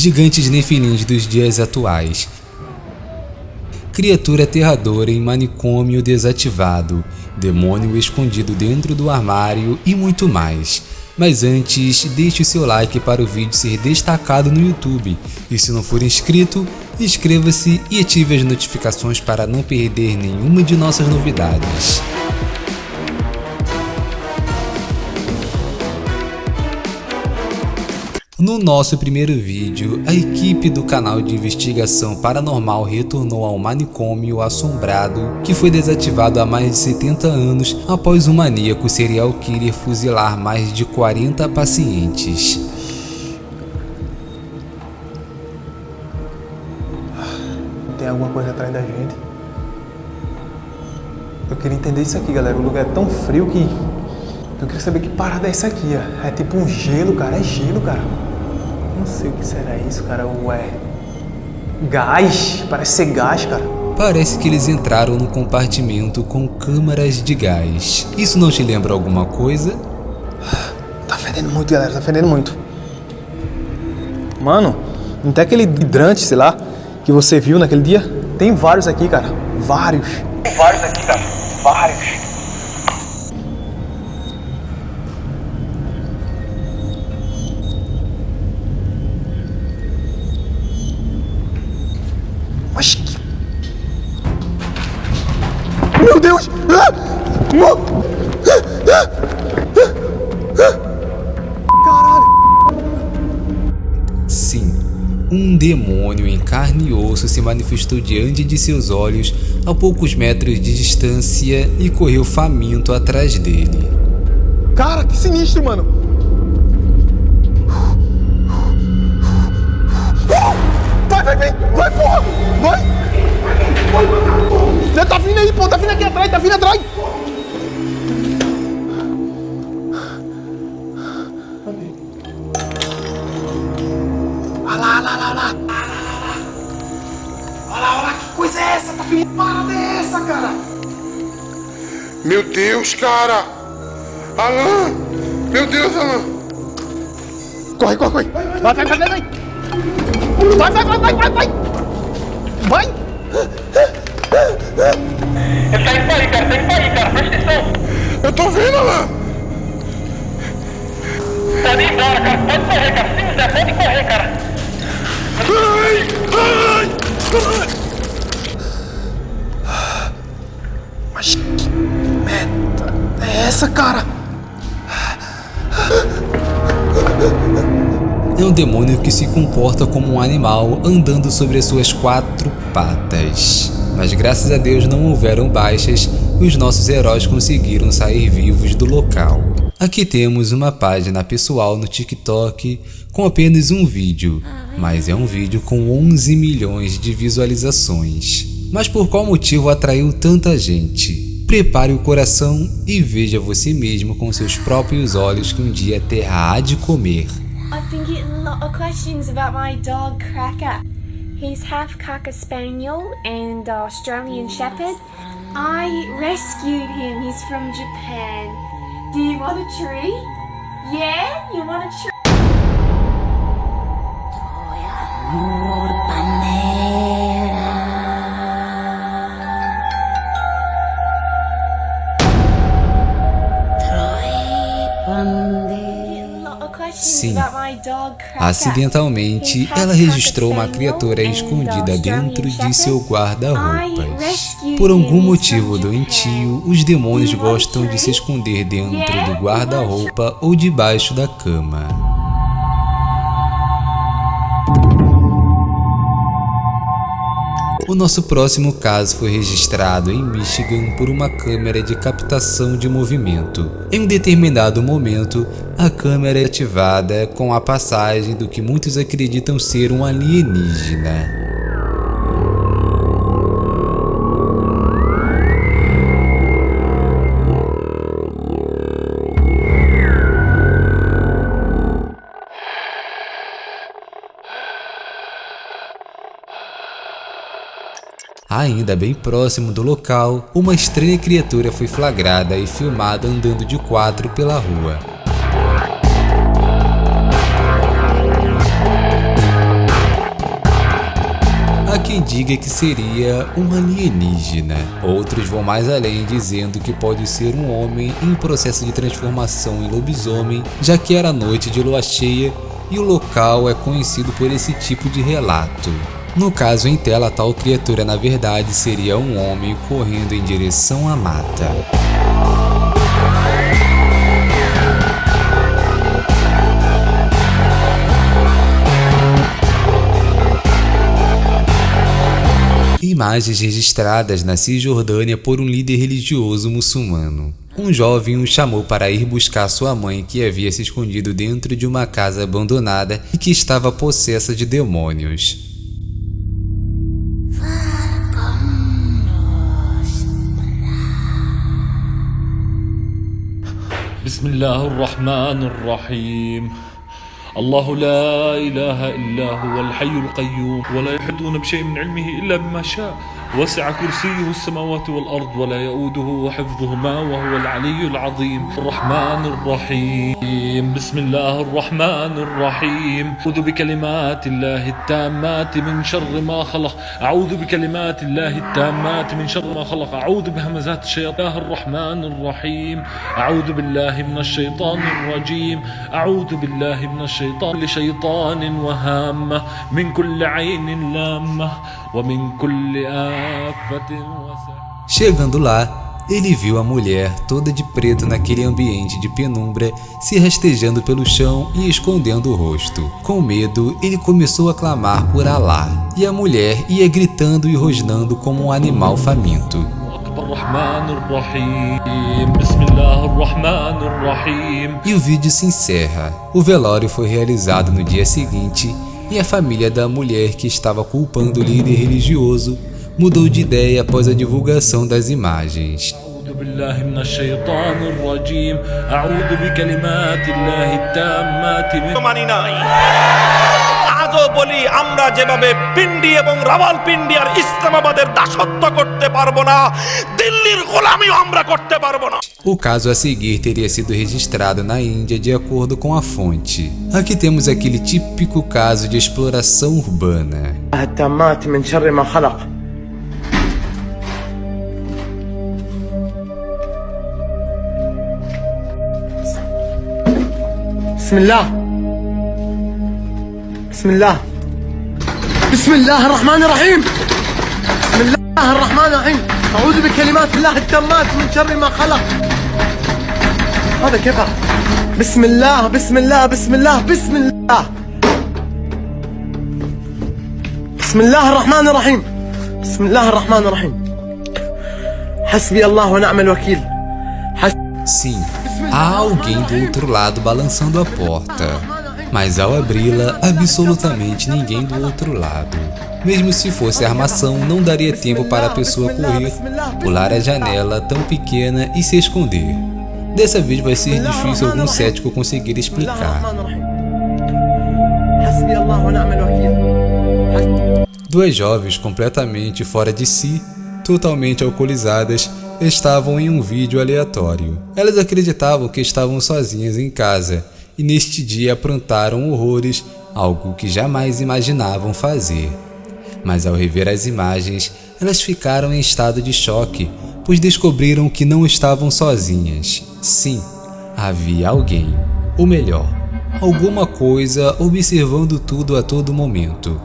gigantes nefilins dos dias atuais, criatura aterradora em manicômio desativado, demônio escondido dentro do armário e muito mais. Mas antes, deixe o seu like para o vídeo ser destacado no YouTube. E se não for inscrito, inscreva-se e ative as notificações para não perder nenhuma de nossas novidades. No nosso primeiro vídeo, a equipe do canal de investigação paranormal retornou ao manicômio assombrado que foi desativado há mais de 70 anos após um maníaco serial killer fuzilar mais de 40 pacientes. Tem alguma coisa atrás da gente? Eu queria entender isso aqui, galera. O lugar é tão frio que... Eu queria saber que parada é essa aqui, ó. É tipo um gelo, cara. É gelo, cara. Não sei o que será isso, cara. Ué. Gás? Parece ser gás, cara. Parece que eles entraram no compartimento com câmaras de gás. Isso não te lembra alguma coisa? Tá fedendo muito, galera. Tá fedendo muito. Mano, não tem aquele hidrante, sei lá, que você viu naquele dia? Tem vários aqui, cara. Vários. Tem vários aqui, cara. Vários. Meu Deus! Caralho! Sim, um demônio em carne e osso se manifestou diante de seus olhos a poucos metros de distância e correu faminto atrás dele. Cara, que sinistro, mano! Tá vindo aí, pô! Tá vindo aqui atrás, tá vindo atrás! Olha lá, olha lá, olha lá! Olha lá, olha lá, que coisa é essa? Tá vindo parada é essa, cara? Meu Deus, cara! Alan! Meu Deus, Alan! Corre, corre, corre! Vai, vai, vai, vai! Vai, vai, vai, vai, vai, vai! Vai! Ele tá indo aí, cara, tá indo aí, cara, presta atenção! Eu tô vendo, lá! Pode ir embora, cara, pode correr, cara, se quiser, pode correr, cara! Ai! Ai! Ai! Mas que merda é essa, cara? é um demônio que se comporta como um animal andando sobre as suas quatro patas. Mas graças a Deus não houveram baixas e os nossos heróis conseguiram sair vivos do local. Aqui temos uma página pessoal no TikTok com apenas um vídeo, mas é um vídeo com 11 milhões de visualizações. Mas por qual motivo atraiu tanta gente? Prepare o coração e veja você mesmo com seus próprios olhos que um dia há de comer. I've been getting a lot of questions about my dog Cracker. He's half Cocker Spaniel and Australian Shepherd. I rescued him. He's from Japan. Do you want a tree? Yeah? You want a tree? Sim, acidentalmente ela registrou uma criatura escondida dentro de seu guarda-roupas. Por algum motivo doentio, os demônios gostam de se esconder dentro do guarda-roupa ou debaixo da cama. O nosso próximo caso foi registrado em Michigan por uma câmera de captação de movimento. Em um determinado momento, a câmera é ativada com a passagem do que muitos acreditam ser um alienígena. Ainda bem próximo do local, uma estranha criatura foi flagrada e filmada andando de quatro pela rua. quem diga que seria um alienígena. Outros vão mais além dizendo que pode ser um homem em processo de transformação em lobisomem, já que era noite de lua cheia e o local é conhecido por esse tipo de relato. No caso em tela, tal criatura na verdade seria um homem correndo em direção à mata. Imagens registradas na Cisjordânia por um líder religioso muçulmano. Um jovem o chamou para ir buscar sua mãe que havia se escondido dentro de uma casa abandonada e que estava possessa de demônios. بسم الله الرحمن الرحيم الله لا إله إلا هو الحي القيوم ولا يحدون بشيء من علمه إلا بما شاء وسع كرسيه السماوات والأرض ولا يؤوده حفظهما وهو العلي العظيم. الرحمن الرحيم. بسم الله الرحمن الرحيم. أعوذ بكلمات الله التامات من شر ما خلق. أعوذ بكلمات الله التامات من شر ما خلق. أعوذ بهمزات الشيطان الرحمن الرحيم. أعوذ بالله من الشيطان الرجيم. أعوذ بالله من الشيطان لشيطان وهامة. من كل عين لامة. ومن كل وسامة Chegando lá, ele viu a mulher toda de preto naquele ambiente de penumbra, se rastejando pelo chão e escondendo o rosto. Com medo, ele começou a clamar por Alá, e a mulher ia gritando e rosnando como um animal faminto. E o vídeo se encerra. O velório foi realizado no dia seguinte e a família da mulher que estava culpando o líder religioso mudou de ideia após a divulgação das imagens. أعوذ بالله من الشيطان الرجيم أعوذ بكلمات الله التامات من মানি নাই আজও বলি আমরা যেভাবে পিন্ডি এবং রাওয়াল পিন্ডি আর ইসলামাবাদের দাসত্ব করতে পারবো না দিল্লির গোলামিও আমরা করতে পারবো না O caso a seguir teria sido registrado na Índia de acordo com a fonte. Aqui temos aquele típico caso de exploração urbana. بسم الله. بسم الله. بسم الله الرحمن الرحيم. بسم الله الرحمن الرحيم. أعوذ بكلمات الله التامات من شر ما خلق. هذا كيف؟ بسم الله بسم الله بسم الله بسم الله. بسم الله الرحمن الرحيم. بسم الله الرحمن الرحيم. حسبي الله ونعم الوكيل. Sim, Há alguém do outro lado balançando a porta, mas ao abri-la, absolutamente ninguém do outro lado. Mesmo se fosse armação, não daria tempo para a pessoa correr, pular a janela tão pequena e se esconder. Dessa vez vai ser difícil algum cético conseguir explicar. Duas jovens completamente fora de si, totalmente alcoolizadas, estavam em um vídeo aleatório. Elas acreditavam que estavam sozinhas em casa e neste dia aprontaram horrores, algo que jamais imaginavam fazer. Mas ao rever as imagens, elas ficaram em estado de choque, pois descobriram que não estavam sozinhas. Sim, havia alguém, ou melhor, alguma coisa observando tudo a todo momento.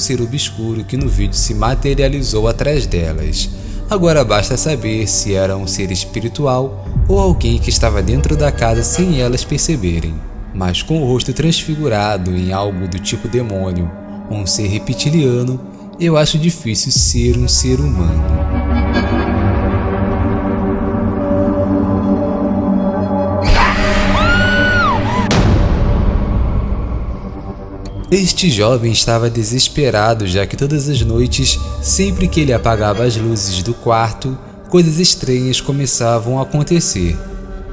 Ser obscuro que no vídeo se materializou atrás delas. Agora basta saber se era um ser espiritual ou alguém que estava dentro da casa sem elas perceberem. Mas com o rosto transfigurado em algo do tipo demônio um ser reptiliano, eu acho difícil ser um ser humano. Este jovem estava desesperado, já que todas as noites, sempre que ele apagava as luzes do quarto, coisas estranhas começavam a acontecer.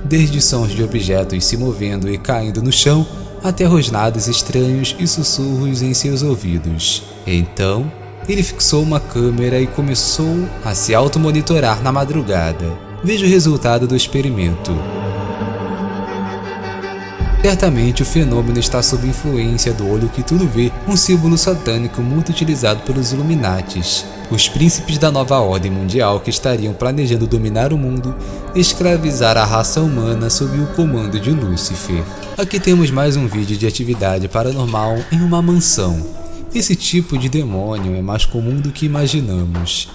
Desde sons de objetos se movendo e caindo no chão, até rosnados estranhos e sussurros em seus ouvidos. Então, ele fixou uma câmera e começou a se automonitorar na madrugada. Veja o resultado do experimento. Certamente o fenômeno está sob influência do olho que tudo vê, um símbolo satânico muito utilizado pelos Illuminatis, os príncipes da nova ordem mundial que estariam planejando dominar o mundo escravizar a raça humana sob o comando de Lúcifer. Aqui temos mais um vídeo de atividade paranormal em uma mansão. Esse tipo de demônio é mais comum do que imaginamos.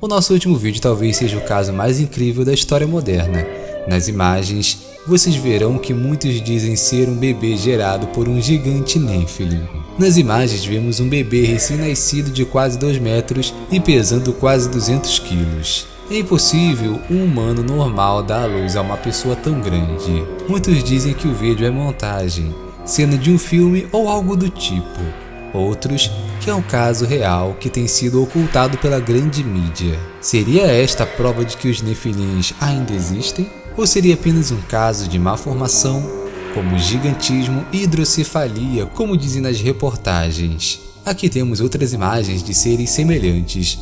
O nosso último vídeo talvez seja o caso mais incrível da história moderna. Nas imagens, vocês verão que muitos dizem ser um bebê gerado por um gigante Nephilim. Nas imagens vemos um bebê recém-nascido de quase 2 metros e pesando quase 200 quilos. É impossível um humano normal dar à luz a uma pessoa tão grande. Muitos dizem que o vídeo é montagem, cena de um filme ou algo do tipo. Outros que é um caso real que tem sido ocultado pela grande mídia. Seria esta a prova de que os Nefilins ainda existem? Ou seria apenas um caso de má formação, como gigantismo e hidrocefalia, como dizem nas reportagens? Aqui temos outras imagens de seres semelhantes,